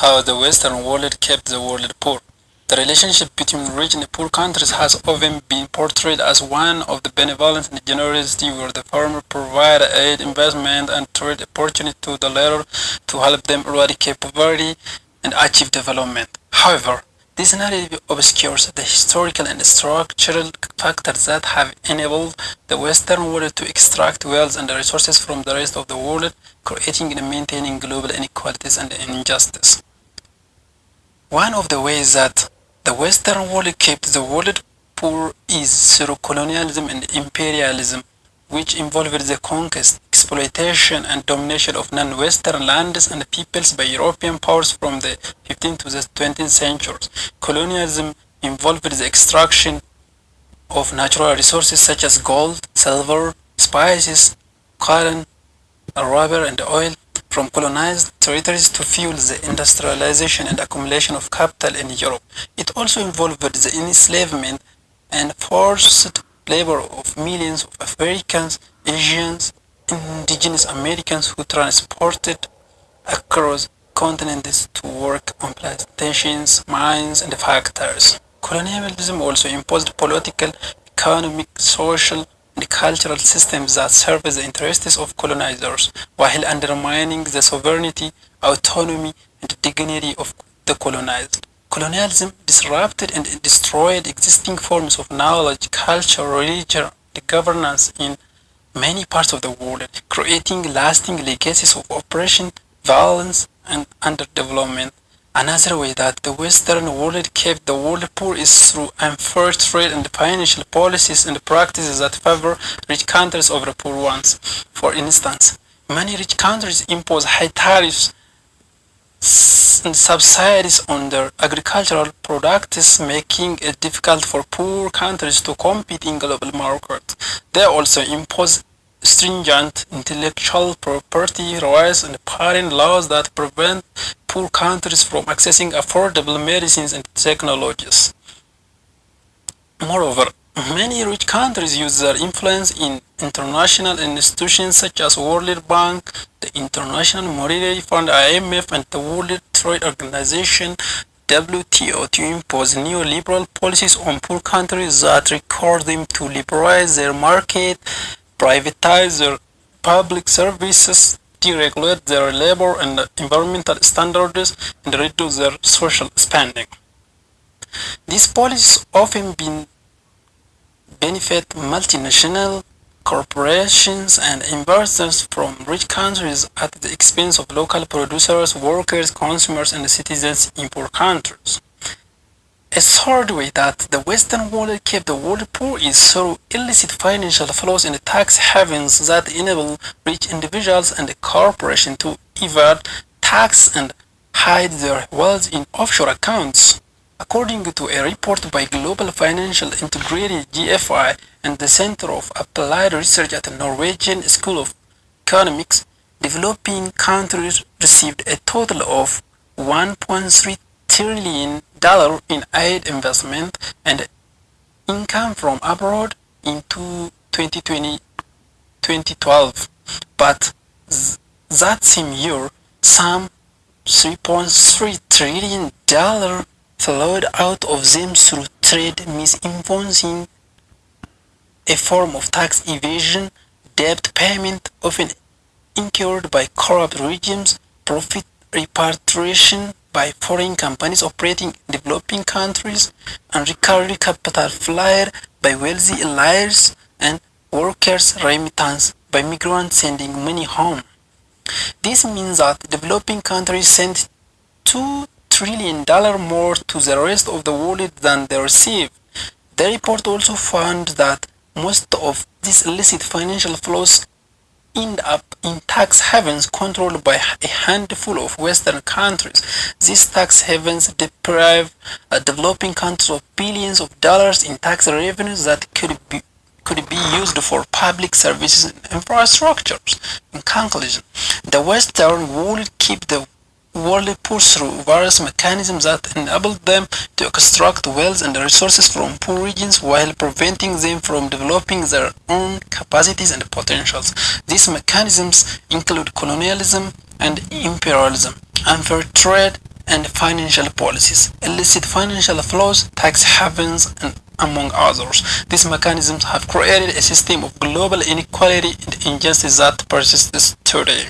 how the Western world kept the world poor. The relationship between rich and poor countries has often been portrayed as one of the benevolence and generosity where the former provide aid, investment, and trade opportunity to the latter to help them eradicate poverty and achieve development. However, this narrative obscures the historical and structural factors that have enabled the Western world to extract wealth and resources from the rest of the world, creating and maintaining global inequalities and injustice. One of the ways that the Western world kept the world poor is through colonialism and imperialism, which involved the conquest, exploitation, and domination of non-Western lands and peoples by European powers from the 15th to the 20th centuries. Colonialism involved the extraction of natural resources such as gold, silver, spices, cotton, rubber, and oil from colonized territories to fuel the industrialization and accumulation of capital in Europe. It also involved the enslavement and forced labor of millions of Africans, Asians, indigenous Americans who transported across continents to work on plantations, mines, and factories. Colonialism also imposed political, economic, social, and cultural systems that serve the interests of colonizers while undermining the sovereignty, autonomy, and dignity of the colonized. Colonialism disrupted and destroyed existing forms of knowledge, culture, religion, and governance in many parts of the world, creating lasting legacies of oppression, violence, and underdevelopment. Another way that the Western world kept the world poor is through unfair trade and financial policies and practices that favor rich countries over poor ones. For instance, many rich countries impose high tariffs and subsidies on their agricultural products, making it difficult for poor countries to compete in global markets. They also impose stringent intellectual property rights and patent laws that prevent poor countries from accessing affordable medicines and technologies. Moreover, many rich countries use their influence in international institutions such as World Bank, the International Monetary Fund IMF, and the World Trade Organization WTO to impose neoliberal policies on poor countries that require them to liberalize their market, privatize their public services, deregulate their labor and environmental standards, and reduce their social spending. These policies often benefit multinational corporations and investors from rich countries at the expense of local producers, workers, consumers, and citizens in poor countries. A third way that the Western world kept the world poor is through illicit financial flows in tax havens that enable rich individuals and corporations to evade tax and hide their wealth in offshore accounts. According to a report by Global Financial Integrity GFI and the Center of Applied Research at the Norwegian School of Economics, developing countries received a total of 1.3 trillion dollar in aid investment and income from abroad in 2020 2012 but that same year some 3.3 trillion dollar flowed out of them through trade misinvoicing a form of tax evasion debt payment often incurred by corrupt regimes profit repatriation by foreign companies operating in developing countries and recurring capital flight by wealthy elites and workers remittance by migrants sending money home. This means that developing countries send $2 trillion more to the rest of the world than they receive. The report also found that most of these illicit financial flows end up tax havens controlled by a handful of Western countries. These tax havens deprive uh, developing countries of billions of dollars in tax revenues that could be could be used for public services and infrastructures. In conclusion, the Western world keep the world poor through various mechanisms that enable them to extract wealth and resources from poor regions while preventing them from developing their own capacities and potentials. These mechanisms include colonialism and imperialism, unfair trade, and financial policies, illicit financial flows, tax havens, and among others. These mechanisms have created a system of global inequality and injustice that persists today.